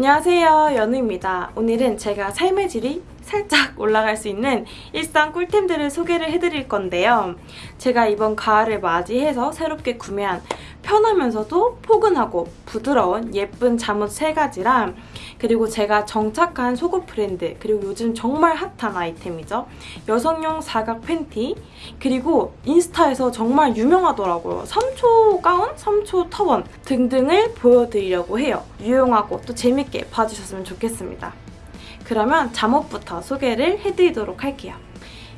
안녕하세요 연우입니다. 오늘은 제가 삶의 질이 살짝 올라갈 수 있는 일상 꿀템들을 소개를 해드릴 건데요. 제가 이번 가을을 맞이해서 새롭게 구매한 편하면서도 포근하고 부드러운 예쁜 잠옷 3가지랑 그리고 제가 정착한 속옷 브랜드 그리고 요즘 정말 핫한 아이템이죠. 여성용 사각 팬티 그리고 인스타에서 정말 유명하더라고요. 3초 가운, 3초 터원 등등을 보여드리려고 해요. 유용하고 또 재밌게 봐주셨으면 좋겠습니다. 그러면 잠옷부터 소개를 해드리도록 할게요.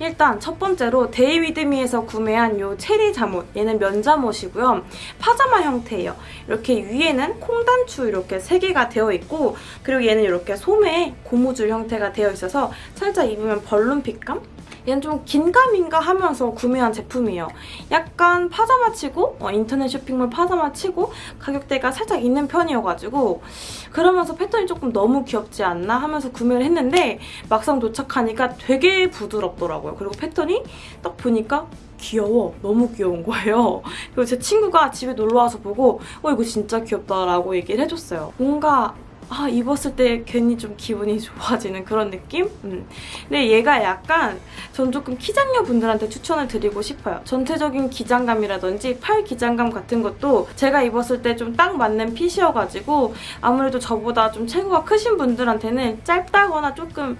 일단 첫 번째로 데이위드미에서 구매한 이 체리 잠옷 얘는 면잠옷이고요. 파자마 형태예요. 이렇게 위에는 콩단추 이렇게 3개가 되어 있고 그리고 얘는 이렇게 소매 고무줄 형태가 되어 있어서 살짝 입으면 벌룬 핏감? 얘는 좀 긴가민가 하면서 구매한 제품이에요. 약간 파자마 치고 어, 인터넷 쇼핑몰 파자마 치고 가격대가 살짝 있는 편이어가지고 그러면서 패턴이 조금 너무 귀엽지 않나 하면서 구매를 했는데 막상 도착하니까 되게 부드럽더라고요. 그리고 패턴이 딱 보니까 귀여워. 너무 귀여운 거예요. 그리고 제 친구가 집에 놀러와서 보고 어 이거 진짜 귀엽다라고 얘기를 해줬어요. 뭔가 아 입었을 때 괜히 좀 기분이 좋아지는 그런 느낌? 음. 근데 얘가 약간 전 조금 키장녀 분들한테 추천을 드리고 싶어요. 전체적인 기장감이라든지 팔 기장감 같은 것도 제가 입었을 때 좀 딱 맞는 핏이어가지고 아무래도 저보다 좀 체구가 크신 분들한테는 짧다거나 조금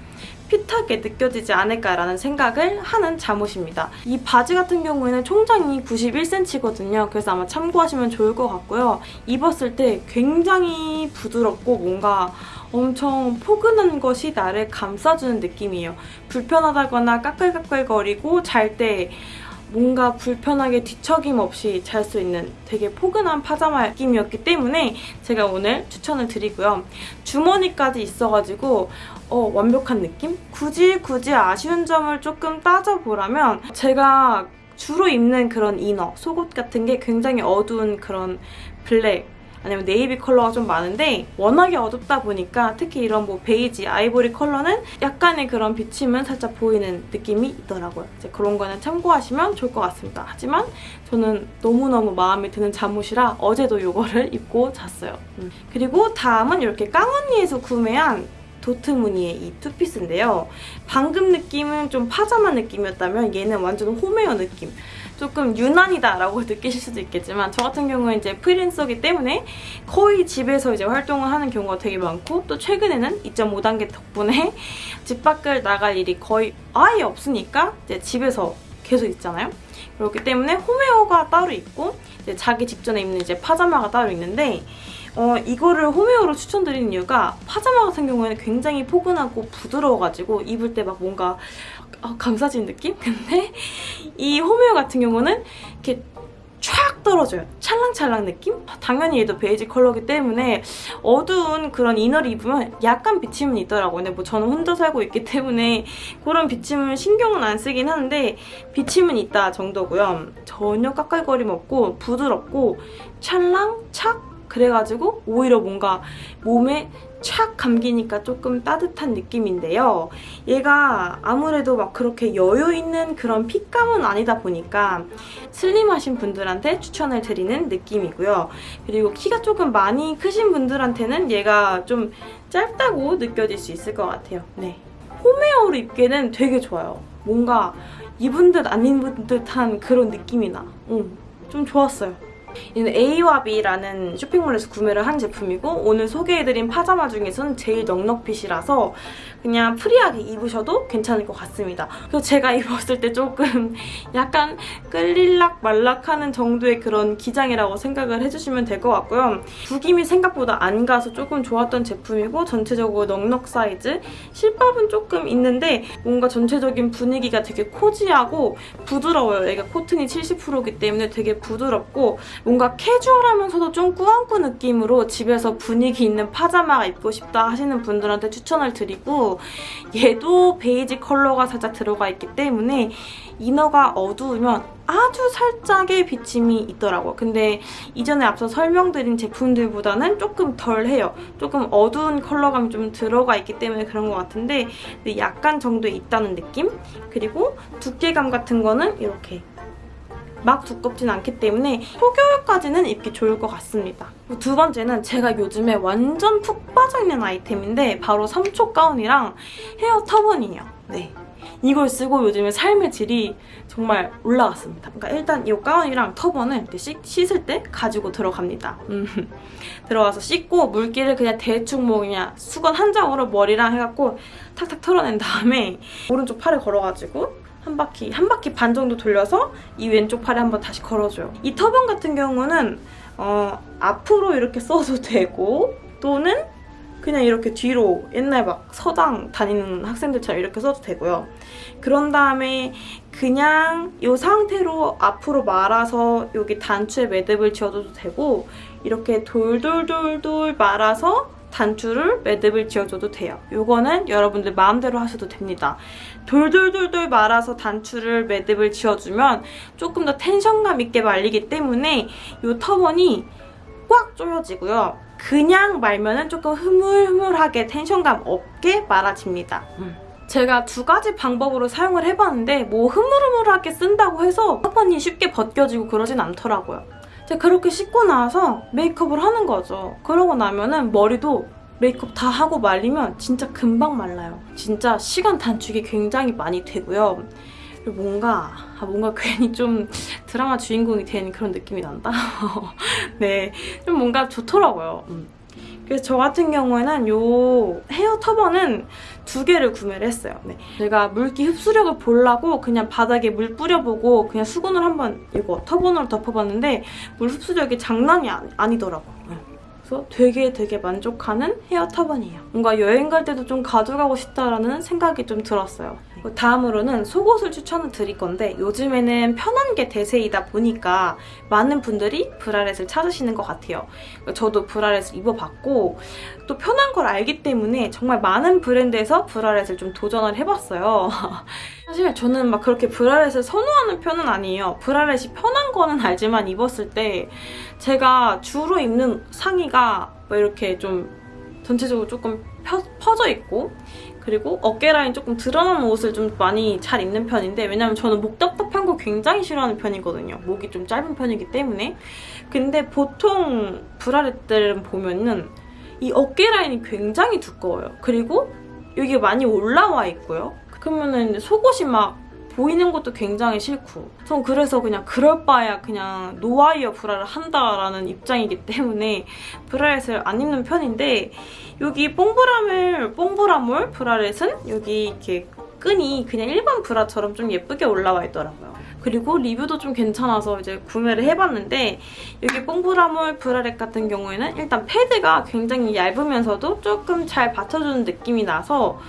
핏하게 느껴지지 않을까라는 생각을 하는 잠옷입니다. 이 바지 같은 경우에는 총장이 91cm거든요. 그래서 아마 참고하시면 좋을 것 같고요. 입었을 때 굉장히 부드럽고 뭔가 엄청 포근한 것이 나를 감싸주는 느낌이에요. 불편하다거나 까끌까끌거리고 잘때 뭔가 불편하게 뒤척임 없이 잘 수 있는 되게 포근한 파자마 느낌이었기 때문에 제가 오늘 추천을 드리고요. 주머니까지 있어가지고 어, 완벽한 느낌? 굳이 굳이 아쉬운 점을 조금 따져보라면 제가 주로 입는 그런 inner, 속옷 같은 게 굉장히 어두운 그런 black 아니면 네이비 컬러가 좀 많은데 워낙에 어둡다 보니까 특히 이런 뭐 베이지, 아이보리 컬러는 약간의 그런 비침은 살짝 보이는 느낌이 있더라고요. 이제 그런 거는 참고하시면 좋을 것 같습니다. 하지만 저는 너무너무 마음에 드는 잠옷이라 어제도 이거를 입고 잤어요. 음. 그리고 다음은 이렇게 깡언니에서 구매한 도트 무늬의 이 투피스인데요. 방금 느낌은 좀 파자마 느낌이었다면 얘는 완전 홈웨어 느낌. 조금 유난이다라고 느끼실 수도 있겠지만 저 같은 경우는 이제 프리랜서기 때문에 거의 집에서 이제 활동을 하는 경우가 되게 많고 또 최근에는 2.5단계 덕분에 집 밖을 나갈 일이 거의 아예 없으니까 이제 집에서 계속 있잖아요. 그렇기 때문에 홈웨어가 따로 있고 자기 직전에 입는 이제 파자마가 따로 있는데 어, 이거를 홈웨어로 추천드리는 이유가 파자마 같은 경우에는 굉장히 포근하고 부드러워가지고 입을 때 막 뭔가 어, 감싸진 느낌? 근데 이 홈웨어 같은 경우는 이렇게 촥 떨어져요. 찰랑찰랑 느낌? 당연히 얘도 베이지 컬러기 때문에 어두운 그런 이너를 입으면 약간 비침은 있더라고요. 근데 뭐 저는 혼자 살고 있기 때문에 그런 비침을 신경은 안 쓰긴 하는데 비침은 있다 정도고요. 전혀 까끌거림 없고 부드럽고 찰랑, 착 그래가지고 오히려 뭔가 몸에 촥 감기니까 조금 따뜻한 느낌인데요. 얘가 아무래도 막 그렇게 여유 있는 그런 핏감은 아니다 보니까 슬림하신 분들한테 추천을 드리는 느낌이고요. 그리고 키가 조금 많이 크신 분들한테는 얘가 좀 짧다고 느껴질 수 있을 것 같아요. 네. homewear로 입기에는 되게 좋아요. 뭔가 입은 듯 안 입은 듯한 그런 느낌이 나. 응, 좀 좋았어요. 이는 A와 B라는 쇼핑몰에서 구매를 한 제품이고 오늘 소개해드린 파자마 중에서는 제일 넉넉fit이라서 그냥 free하게 입으셔도 괜찮을 것 같습니다. 그래서 제가 입었을 때 조금 약간 끌릴락 말락하는 정도의 그런 기장이라고 생각을 해주시면 될 것 같고요. 구김이 생각보다 안 가서 조금 좋았던 제품이고 전체적으로 넉넉 사이즈 실밥은 조금 있는데 뭔가 전체적인 분위기가 되게 코지하고 부드러워요. 얘가 코튼이 70%이기 때문에 되게 부드럽고 뭔가 캐주얼하면서도 좀 꾸안꾸 느낌으로 집에서 분위기 있는 파자마 입고 싶다 하시는 분들한테 추천을 드리고 얘도 베이지 컬러가 살짝 들어가 있기 때문에 이너가 어두우면 아주 살짝의 비침이 있더라고요. 근데 이전에 앞서 설명드린 제품들보다는 조금 덜해요. 조금 어두운 컬러감이 좀 들어가 있기 때문에 그런 것 같은데 약간 정도 있다는 느낌? 그리고 두께감 같은 거는 이렇게 막 두껍진 않기 때문에 초겨울까지는 입기 좋을 것 같습니다. 두 번째는 제가 요즘에 완전 푹 빠져있는 아이템인데 바로 3초 가운이랑 헤어 터번이에요. 네. 이걸 쓰고 요즘에 삶의 질이 정말 올라갔습니다. 그러니까 일단 이 가운이랑 터번을 씻, 씻을 때 가지고 들어갑니다. 음. 들어가서 씻고 물기를 그냥 대충 뭐 그냥 수건 한 장으로 머리랑 해갖고 탁탁 털어낸 다음에 오른쪽 팔에 걸어가지고 한 바퀴, 한 바퀴 반 정도 돌려서 이 왼쪽 팔에 한번 다시 걸어줘요. 이 터번 같은 경우는 어, 앞으로 이렇게 써도 되고 또는 그냥 이렇게 뒤로 옛날 막 서당 다니는 학생들처럼 이렇게 써도 되고요. 그런 다음에 그냥 이 상태로 앞으로 말아서 여기 단추에 매듭을 지어줘도 되고 이렇게 돌돌돌돌 말아서 단추를 매듭을 지어줘도 돼요. 이거는 여러분들 마음대로 하셔도 됩니다. 돌돌돌돌 말아서 단추를 매듭을 지어주면 조금 더 텐션감 있게 말리기 때문에 이 터번이 꽉 조여지고요. 그냥 말면은 조금 흐물흐물하게 텐션감 없게 말아집니다. 음. 제가 두 가지 방법으로 사용을 해봤는데 뭐 흐물흐물하게 쓴다고 해서 터번이 쉽게 벗겨지고 그러진 않더라고요. 제가 그렇게 씻고 나서 메이크업을 하는 거죠. 그러고 나면은 머리도 메이크업 다 하고 말리면 진짜 금방 말라요. 진짜 시간 단축이 굉장히 많이 되고요. 뭔가 아, 뭔가 괜히 좀 드라마 주인공이 된 그런 느낌이 난다. 네, 좀 뭔가 좋더라고요. 음. 그래서 저 같은 경우에는 이 헤어 터번은 두 개를 구매를 했어요. 네. 제가 물기 흡수력을 보려고 그냥 바닥에 물 뿌려보고 그냥 수건을 한번 이거 터번으로 덮어봤는데 물 흡수력이 장난이 아니, 더라고요 그래서 되게 되게 만족하는 헤어 터번이에요. 뭔가 여행 갈 때도 좀 가져가고 싶다라는 생각이 좀 들었어요. 다음으로는 속옷을 추천을 드릴 건데 요즘에는 편한 게 대세이다 보니까 많은 분들이 브라렛을 찾으시는 것 같아요. 저도 브라렛을 입어봤고 또 편한 걸 알기 때문에 정말 많은 브랜드에서 브라렛을 좀 도전을 해봤어요. 사실 저는 막 그렇게 브라렛을 선호하는 편은 아니에요. 브라렛이 편한 거는 알지만 입었을 때 제가 주로 입는 상의가 뭐 이렇게 좀 전체적으로 조금 펴, 퍼져 있고 그리고 어깨 라인 조금 드러나는 옷을 좀 많이 잘 입는 편인데 왜냐면 저는 목 답답한 거 굉장히 싫어하는 편이거든요. 목이 좀 짧은 편이기 때문에. 근데 보통 브라렛들은 보면은 이 어깨 라인이 굉장히 두꺼워요. 그리고 여기 많이 올라와 있고요. 그러면은 속옷이 막 보이는 것도 굉장히 싫고 전 그래서 그냥 그럴 바에야 그냥 노와이어 브라를 한다라는 입장이기 때문에 브라렛을 안 입는 편인데 여기 뽕브라물, 뽕브라물 브라렛은 여기 이렇게 끈이 그냥 일반 브라처럼 좀 예쁘게 올라와 있더라고요. 그리고 리뷰도 좀 괜찮아서 이제 구매를 해봤는데 여기 뽕브라몰 브라렛 같은 경우에는 일단 패드가 굉장히 얇으면서도 조금 잘 받쳐주는 느낌이 나서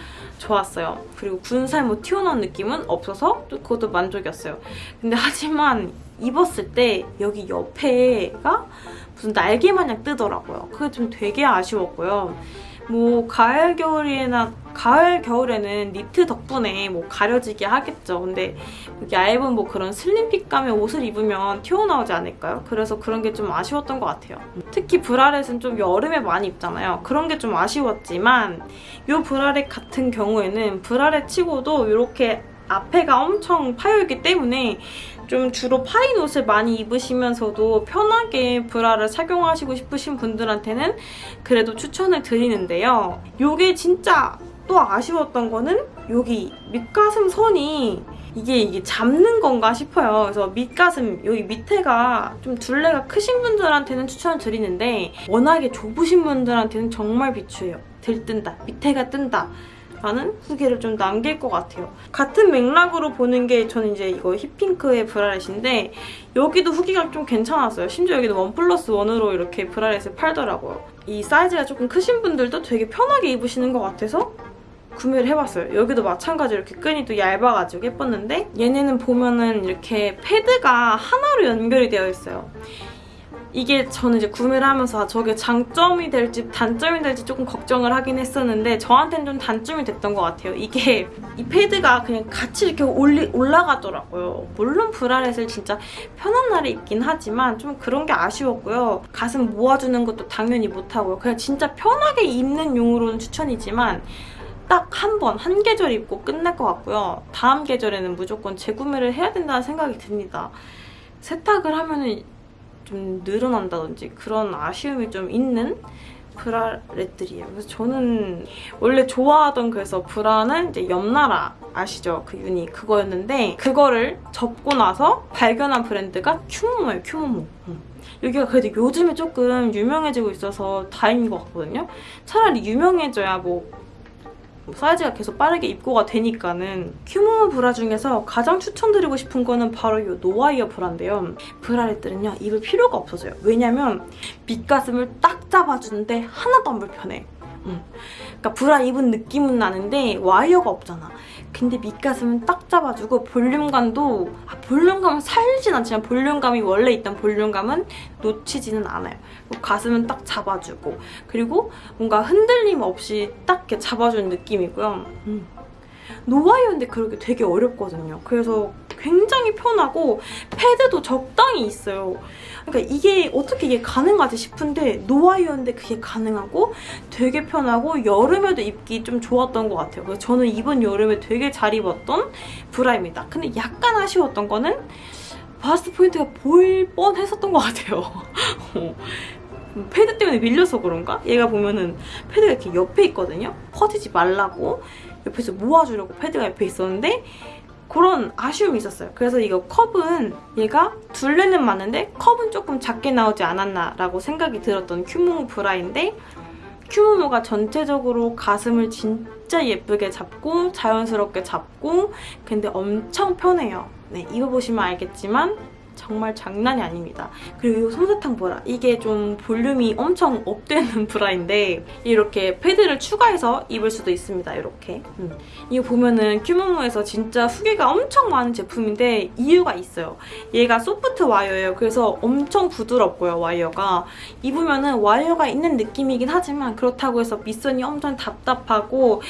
좋았어요. 그리고 군살모 튀어나온 느낌은 없어서 그것도 만족이었어요. 근데 하지만 입었을 때 여기 옆에가 무슨 날개 마냥 뜨더라고요. 그게 좀 되게 아쉬웠고요. 뭐 가을 겨울이나 가을 겨울에는 니트 덕분에 뭐 가려지게 하겠죠. 근데 얇은 뭐 그런 슬림 핏감의 옷을 입으면 튀어나오지 않을까요? 그래서 그런 게 좀 아쉬웠던 것 같아요. 특히 브라렛은 좀 여름에 많이 입잖아요. 그런 게 좀 아쉬웠지만 이 브라렛 같은 경우에는 브라렛 치고도 이렇게 앞에가 엄청 파여있기 때문에 좀 주로 파인 옷을 많이 입으시면서도 편하게 브라를 착용하시고 싶으신 분들한테는 그래도 추천을 드리는데요. 이게 진짜 또 아쉬웠던 거는 여기 밑가슴 선이 이게 이게 잡는 건가 싶어요. 그래서 밑가슴 여기 밑에가 좀 둘레가 크신 분들한테는 추천을 드리는데 워낙에 좁으신 분들한테는 정말 비추해요. 들뜬다, 밑에가 뜬다. 라는 후기를 좀 남길 것 같아요. 같은 맥락으로 보는 게 저는 이제 이거 힙핑크의 bralette인데 여기도 후기가 좀 괜찮았어요. 심지어 여기도 one plus one으로 이렇게 bralette을 팔더라고요. 이 사이즈가 조금 크신 분들도 되게 편하게 입으시는 것 같아서 구매를 해봤어요. 여기도 마찬가지로 이렇게 끈이 또 얇아가지고 예뻤는데 얘네는 보면은 이렇게 패드가 하나로 연결이 되어 있어요. 이게 저는 이제 구매를 하면서 아, 저게 장점이 될지 단점이 될지 조금 걱정을 하긴 했었는데 저한테는 좀 단점이 됐던 것 같아요. 이게 이 패드가 그냥 같이 이렇게 올리, 올라가더라고요. 물론 브라렛을 진짜 편한 날에 입긴 하지만 좀 그런 게 아쉬웠고요. 가슴 모아주는 것도 당연히 못하고요. 그냥 진짜 편하게 입는 용으로는 추천이지만 딱한 번, 한 계절 입고 끝날 것 같고요. 다음 계절에는 무조건 재구매를 해야 된다는 생각이 듭니다. 세탁을 하면 은 좀 늘어난다든지 그런 아쉬움이 좀 있는 브라렛들이에요. 그래서 저는 원래 좋아하던 그래서 브라는 이제 옆나라 아시죠? 그 유니 그거였는데 그거를 접고 나서 발견한 브랜드가 큐모모예요. 큐모모. 음. 여기가 그래도 요즘에 조금 유명해지고 있어서 다행인 것 같거든요. 차라리 유명해져야 뭐 사이즈가 계속 빠르게 입고가 되니까는 큐모모 브라 중에서 가장 추천드리고 싶은 거는 바로 이 no wire 브라인데요. bralette들은요 입을 필요가 없어져요. 왜냐면 밑가슴을 딱 잡아주는데 하나도 안 불편해. 응. 그러니까 브라 입은 느낌은 나는데 와이어가 없잖아. 근데 밑가슴은 딱 잡아주고 볼륨감도 아, 볼륨감은 살진 않지만 볼륨감이 원래 있던 볼륨감은 놓치지는 않아요. 가슴은 딱 잡아주고 그리고 뭔가 흔들림 없이 딱 이렇게 잡아주는 느낌이고요. 음. 노와이어인데 그러기 되게 어렵거든요. 그래서 굉장히 편하고 패드도 적당히 있어요. 그러니까 이게 어떻게 이게 가능하지 싶은데 노와이어인데 그게 가능하고 되게 편하고 여름에도 입기 좀 좋았던 것 같아요. 그래서 저는 이번 여름에 되게 잘 입었던 브라입니다. 근데 약간 아쉬웠던 거는 바스트 포인트가 보일 뻔했었던 것 같아요. 패드 때문에 밀려서 그런가? 얘가 보면은 패드가 이렇게 옆에 있거든요? 퍼지지 말라고 옆에서 모아주려고 패드가 옆에 있었는데 그런 아쉬움이 있었어요. 그래서 이거 컵은 얘가 둘레는 맞는데 컵은 조금 작게 나오지 않았나라고 생각이 들었던 큐모모 브라인데 큐모모가 전체적으로 가슴을 진짜 예쁘게 잡고 자연스럽게 잡고 근데 엄청 편해요. 네, 입어보시면 알겠지만 정말 장난이 아닙니다. 그리고 이 솜사탕 브라 이게 좀 볼륨이 엄청 업되는 브라인데 이렇게 패드를 추가해서 입을 수도 있습니다. 이렇게 음. 이거 보면은 큐모모에서 진짜 후기가 엄청 많은 제품인데 이유가 있어요. 얘가 소프트 와이어예요. 그래서 엄청 부드럽고요. 와이어가 입으면은 와이어가 있는 느낌이긴 하지만 그렇다고 해서 밑선이 엄청 답답하고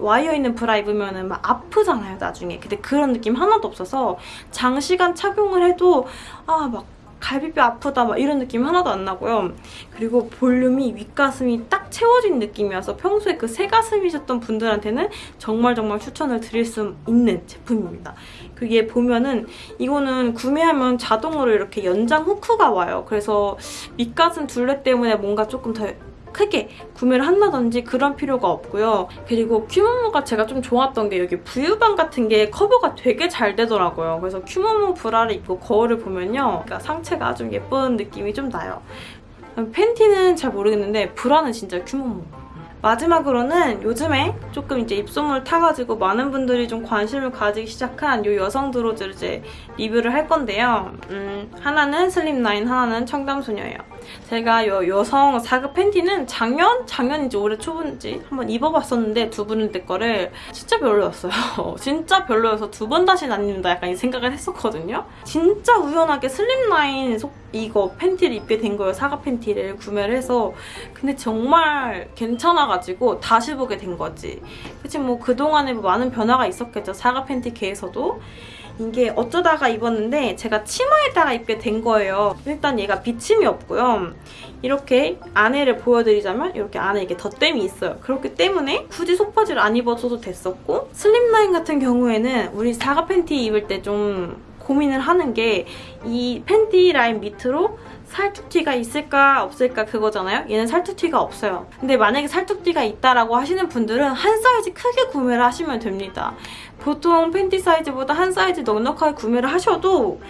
와이어 있는 브라 입으면은 막 아프잖아요. 나중에 근데 그런 느낌 하나도 없어서 장시간 착용을 해도 아 막 갈비뼈 아프다 막 이런 느낌 하나도 안 나고요. 그리고 볼륨이 윗가슴이 딱 채워진 느낌이어서 평소에 그 새가슴이셨던 분들한테는 정말 정말 추천을 드릴 수 있는 제품입니다. 그게 보면은 이거는 구매하면 자동으로 이렇게 연장 후크가 와요. 그래서 밑가슴 둘레 때문에 뭔가 조금 더 크게 구매를 한다든지 그런 필요가 없고요. 그리고 큐모모가 제가 좀 좋았던 게 여기 부유방 같은 게 커버가 되게 잘 되더라고요. 그래서 큐모모 브라를 입고 거울을 보면요. 그러니까 상체가 좀 예쁜 느낌이 좀 나요. 팬티는 잘 모르겠는데 브라는 진짜 큐모모. 마지막으로는 요즘에 조금 이제 입소문을 타가지고 많은 분들이 좀 관심을 가지기 시작한 이 여성 드로즈를 이제 리뷰를 할 건데요. 음, 하나는 슬립라인, 하나는 청담소녀예요. 제가 이 여성 4급 팬티는 작년? 작년인지 올해 초인지 한번 입어봤었는데 두 분의 거를 진짜 별로였어요. 진짜 별로여서 두 번 다시는 안 입는다 약간 이 생각을 했었거든요. 진짜 우연하게 슬립라인 속 이거 팬티를 입게 된 거예요. 사과 팬티를 구매를 해서 근데 정말 괜찮아가지고 다시 보게 된 거지. 그치 뭐 그동안에 뭐 많은 변화가 있었겠죠. 사과 팬티 계에서도 이게 어쩌다가 입었는데 제가 치마에다가 입게 된 거예요. 일단 얘가 비침이 없고요. 이렇게 안에를 보여드리자면 이렇게 안에 이게 덧댐이 있어요. 그렇기 때문에 굳이 속바지를 안 입어줘도 됐었고 슬립라인 같은 경우에는 우리 사과 팬티 입을 때좀 고민을 하는 게 이 팬티 라인 밑으로 살툭튀가 있을까 없을까 그거잖아요? 얘는 살툭튀가 없어요. 근데 만약에 살툭튀가 있다라고 하시는 분들은 한 사이즈 크게 구매를 하시면 됩니다. 보통 팬티 사이즈보다 한 사이즈 넉넉하게 구매를 하셔도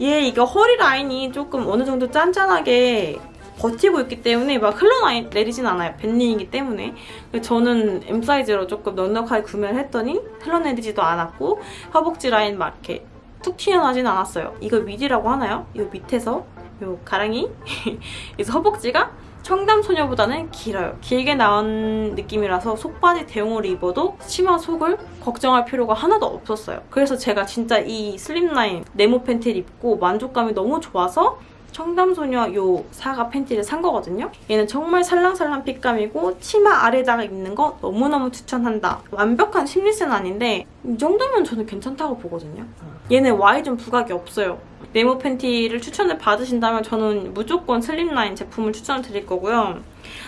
얘 이거 허리 라인이 조금 어느 정도 짠짠하게 버티고 있기 때문에 막 흘러내리진 않아요. 밴딩이기 때문에. 저는 M 사이즈로 조금 넉넉하게 구매를 했더니 흘러내리지도 않았고 허벅지 라인 막 이렇게 툭 튀어나오진 않았어요. 이거 미디라고 하나요? 이 밑에서 이 가랑이 그래서 허벅지가 청담소녀보다는 길어요. 길게 나온 느낌이라서 속바지 대용으로 입어도 치마 속을 걱정할 필요가 하나도 없었어요. 그래서 제가 진짜 이 슬립라인 네모 팬티를 입고 만족감이 너무 좋아서 청담소녀 요 사과 팬티를 산 거거든요. 얘는 정말 살랑살랑 핏감이고 치마 아래다가 입는 거 너무너무 추천한다. 완벽한 seamless는 아닌데 이 정도면 저는 괜찮다고 보거든요. 얘는 Y존 부각이 없어요. 네모 팬티를 추천을 받으신다면 저는 무조건 슬립라인 제품을 추천을 드릴 거고요.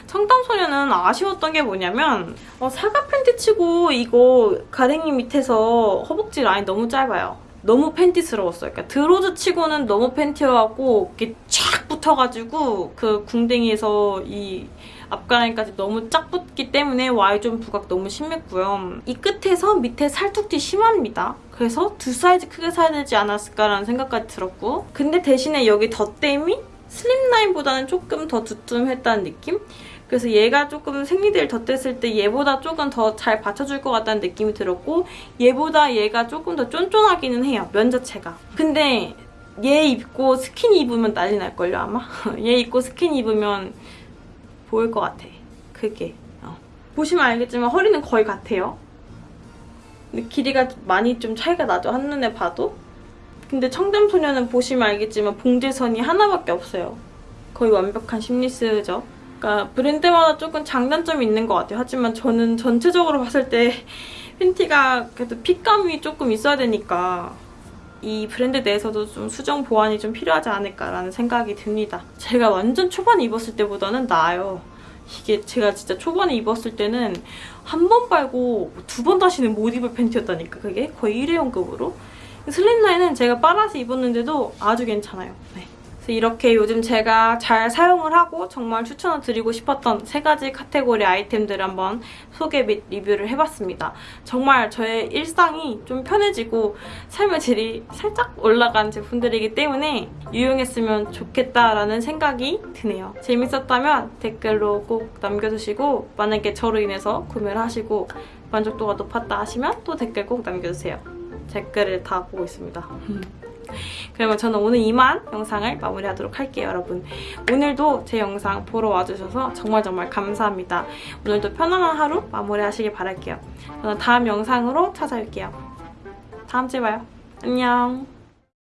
청담소녀는 아쉬웠던 게 뭐냐면 어, 사과 팬티 치고 이거 가랭이 밑에서 허벅지 라인 너무 짧아요. 너무 팬티스러웠어요. 그러니까 드로즈 치고는 너무 팬티여갖고 이렇게 쫙 붙어가지고 그 궁뎅이에서 이 앞가랑이까지 너무 쫙 붙기 때문에 Y존 부각 너무 심했고요. 이 끝에서 밑에 살툭튀 심합니다. 그래서 두 사이즈 크게 사야 되지 않았을까라는 생각까지 들었고 근데 대신에 여기 덧댐이 슬립라인보다는 조금 더 두툼했다는 느낌? 그래서 얘가 조금 생리대를 덧댔을 때 얘보다 조금 더 잘 받쳐줄 것 같다는 느낌이 들었고 얘보다 얘가 조금 더 쫀쫀하기는 해요. 면 자체가. 근데 얘 입고 스키니 입으면 난리 날걸요 아마? 얘 입고 스키니 입으면 보일 것 같아. 그게. 어. 보시면 알겠지만 허리는 거의 같아요. 근데 길이가 많이 좀 차이가 나죠. 한눈에 봐도. 근데 청담소녀는 보시면 알겠지만 봉제선이 하나밖에 없어요. 거의 완벽한 심리스죠. 그러니까 브랜드마다 조금 장단점이 있는 것 같아요. 하지만 저는 전체적으로 봤을 때 팬티가 그래도 핏감이 조금 있어야 되니까 이 브랜드 내에서도 좀 수정 보완이 좀 필요하지 않을까라는 생각이 듭니다. 제가 완전 초반에 입었을 때보다는 나아요. 이게 제가 진짜 초반에 입었을 때는 한 번 빨고 두 번 다시는 못 입을 팬티였다니까 그게 거의 일회용급으로 슬림라인은 제가 빨아서 입었는데도 아주 괜찮아요. 네. 그래서 이렇게 요즘 제가 잘 사용을 하고 정말 추천을 드리고 싶었던 세 가지 카테고리 아이템들을 한번 소개 및 리뷰를 해봤습니다. 정말 저의 일상이 좀 편해지고 삶의 질이 살짝 올라간 제품들이기 때문에 유용했으면 좋겠다라는 생각이 드네요. 재밌었다면 댓글로 꼭 남겨주시고 만약에 저로 인해서 구매를 하시고 만족도가 높았다 하시면 또 댓글 꼭 남겨주세요. 댓글을 다 보고 있습니다. 그러면 저는 오늘 이만 영상을 마무리하도록 할게요, 여러분. 오늘도 제 영상 보러 와주셔서 정말 정말 감사합니다. 오늘도 편안한 하루 마무리하시길 바랄게요. 저는 다음 영상으로 찾아올게요. 다음 주에 봐요. 안녕.